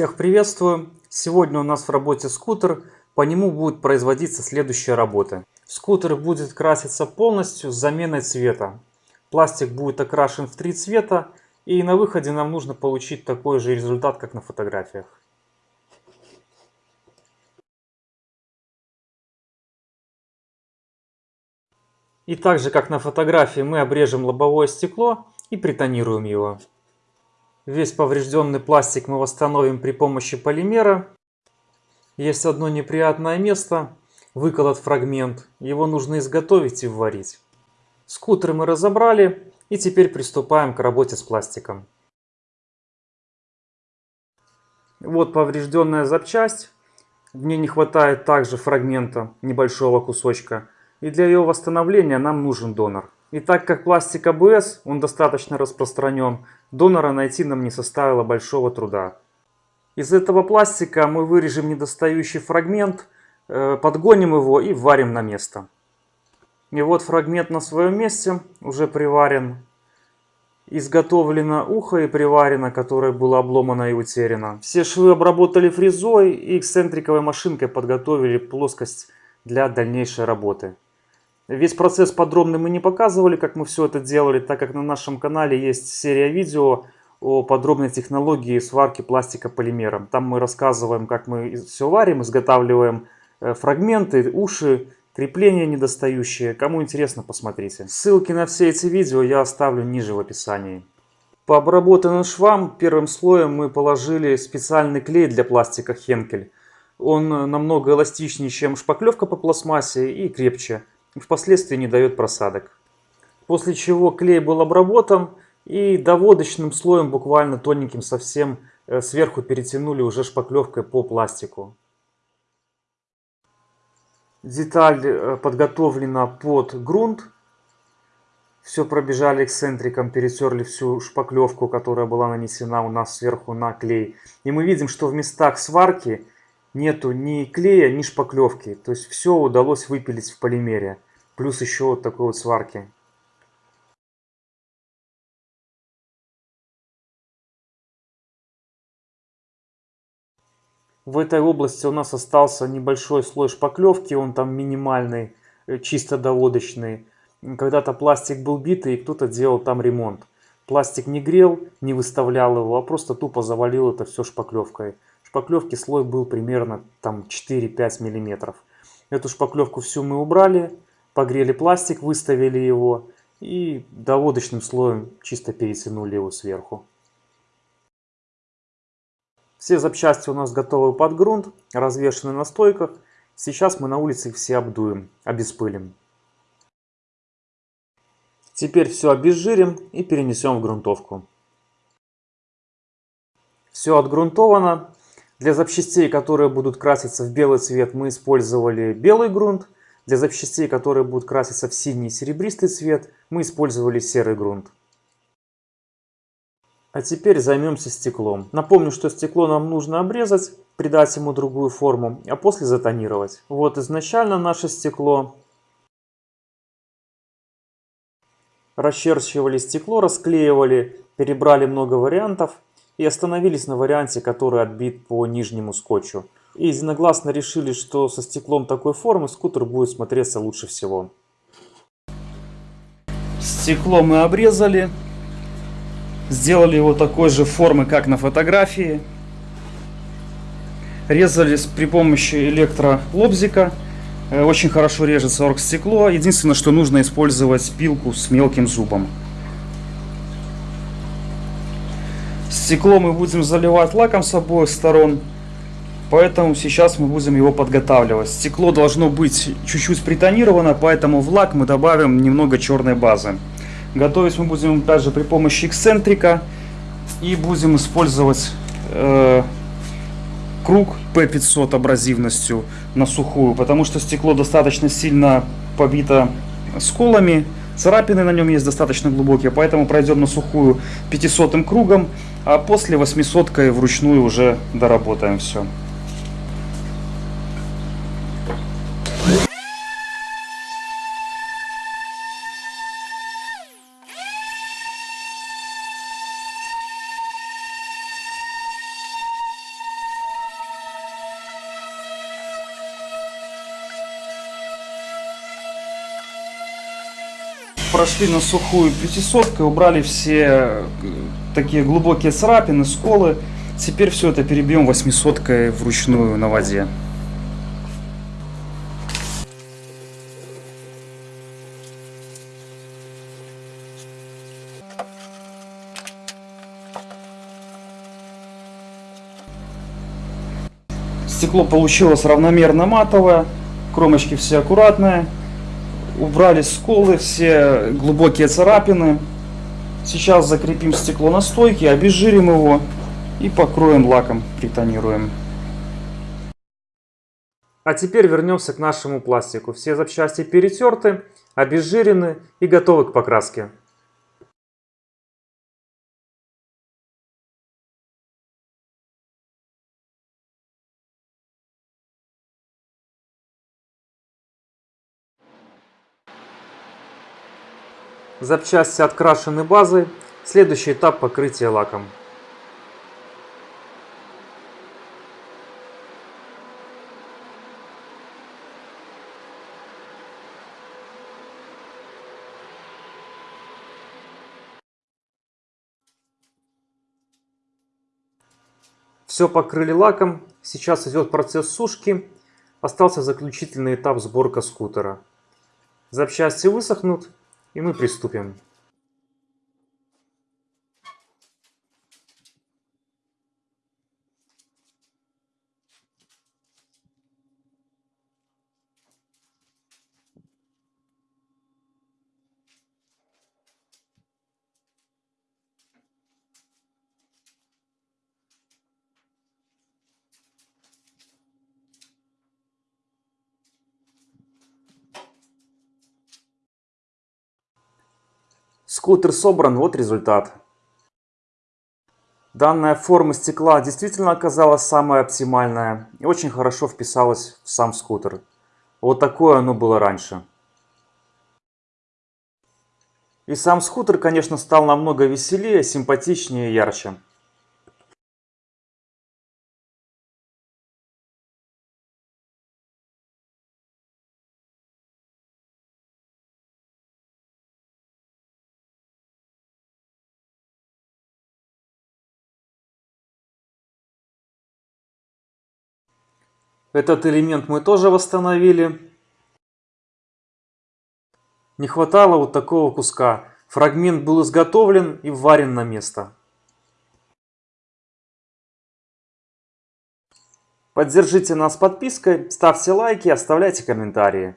Всех приветствую! Сегодня у нас в работе скутер, по нему будет производиться следующая работа. Скутер будет краситься полностью с заменой цвета. Пластик будет окрашен в три цвета и на выходе нам нужно получить такой же результат, как на фотографиях. И так же, как на фотографии, мы обрежем лобовое стекло и притонируем его. Весь поврежденный пластик мы восстановим при помощи полимера. Есть одно неприятное место, выколот фрагмент. Его нужно изготовить и варить. Скутер мы разобрали и теперь приступаем к работе с пластиком. Вот поврежденная запчасть. В ней не хватает также фрагмента, небольшого кусочка. И для ее восстановления нам нужен донор. И так как пластик АБС, он достаточно распространен, донора найти нам не составило большого труда. Из этого пластика мы вырежем недостающий фрагмент, э, подгоним его и варим на место. И вот фрагмент на своем месте, уже приварен. Изготовлено ухо и приварено, которое было обломано и утеряно. Все швы обработали фрезой и эксцентриковой машинкой подготовили плоскость для дальнейшей работы. Весь процесс подробно мы не показывали, как мы все это делали, так как на нашем канале есть серия видео о подробной технологии сварки пластика полимером. Там мы рассказываем, как мы все варим, изготавливаем э, фрагменты, уши, крепления недостающие. Кому интересно, посмотрите. Ссылки на все эти видео я оставлю ниже в описании. По обработанным швам первым слоем мы положили специальный клей для пластика Хенкель. Он намного эластичнее, чем шпаклевка по пластмассе и крепче впоследствии не дает просадок. После чего клей был обработан и доводочным слоем, буквально тоненьким совсем, э, сверху перетянули уже шпаклевкой по пластику. Деталь э, подготовлена под грунт. Все пробежали эксцентриком, перетерли всю шпаклевку, которая была нанесена у нас сверху на клей. И мы видим, что в местах сварки нету ни клея, ни шпаклевки. То есть все удалось выпилить в полимере. Плюс еще вот такой вот сварки. В этой области у нас остался небольшой слой шпаклевки, он там минимальный, э, чисто доводочный. Когда-то пластик был битый, и кто-то делал там ремонт. Пластик не грел, не выставлял его, а просто тупо завалил это все шпаклевкой шпаклевки слой был примерно там 4-5 миллиметров. Эту шпаклевку всю мы убрали, погрели пластик, выставили его и доводочным слоем чисто перетянули его сверху. Все запчасти у нас готовы под грунт, развешаны на стойках. Сейчас мы на улице их все обдуем, обеспылим. Теперь все обезжирим и перенесем в грунтовку. Все отгрунтовано. Для запчастей, которые будут краситься в белый цвет, мы использовали белый грунт. Для запчастей, которые будут краситься в синий серебристый цвет, мы использовали серый грунт. А теперь займемся стеклом. Напомню, что стекло нам нужно обрезать, придать ему другую форму, а после затонировать. Вот изначально наше стекло. Расчерчивали стекло, расклеивали, перебрали много вариантов и остановились на варианте, который отбит по нижнему скотчу. И единогласно решили, что со стеклом такой формы скутер будет смотреться лучше всего. Стекло мы обрезали. Сделали его такой же формы, как на фотографии. Резали при помощи электролобзика. Э, очень хорошо режется оргстекло. Единственное, что нужно использовать пилку с мелким зубом. Стекло мы будем заливать лаком с обоих сторон, поэтому сейчас мы будем его подготавливать. Стекло должно быть чуть-чуть притонировано, поэтому в лак мы добавим немного черной базы. Готовить мы будем также при помощи эксцентрика и будем использовать э, круг P500 абразивностью на сухую, потому что стекло достаточно сильно побито сколами, царапины на нем есть достаточно глубокие, поэтому пройдем на сухую 500 кругом а после 800 вручную уже доработаем все. Прошли на сухую 500 убрали все э, такие глубокие царапины, сколы. Теперь все это перебьем 800 вручную на воде. Стекло получилось равномерно матовое, кромочки все аккуратные. Убрали сколы, все глубокие царапины. Сейчас закрепим стекло на стойке, обезжирим его и покроем лаком, притонируем. А теперь вернемся к нашему пластику. Все запчасти перетерты, обезжирены и готовы к покраске. Запчасти открашены базой. Следующий этап покрытия лаком. Все покрыли лаком. Сейчас идет процесс сушки. Остался заключительный этап сборка скутера. Запчасти высохнут и мы приступим. Скутер собран, вот результат. Данная форма стекла действительно оказалась самая оптимальная и очень хорошо вписалась в сам скутер. Вот такое оно было раньше. И сам скутер, конечно, стал намного веселее, симпатичнее и ярче. Этот элемент мы тоже восстановили. Не хватало вот такого куска. Фрагмент был изготовлен и вварен на место. Поддержите нас подпиской, ставьте лайки, оставляйте комментарии.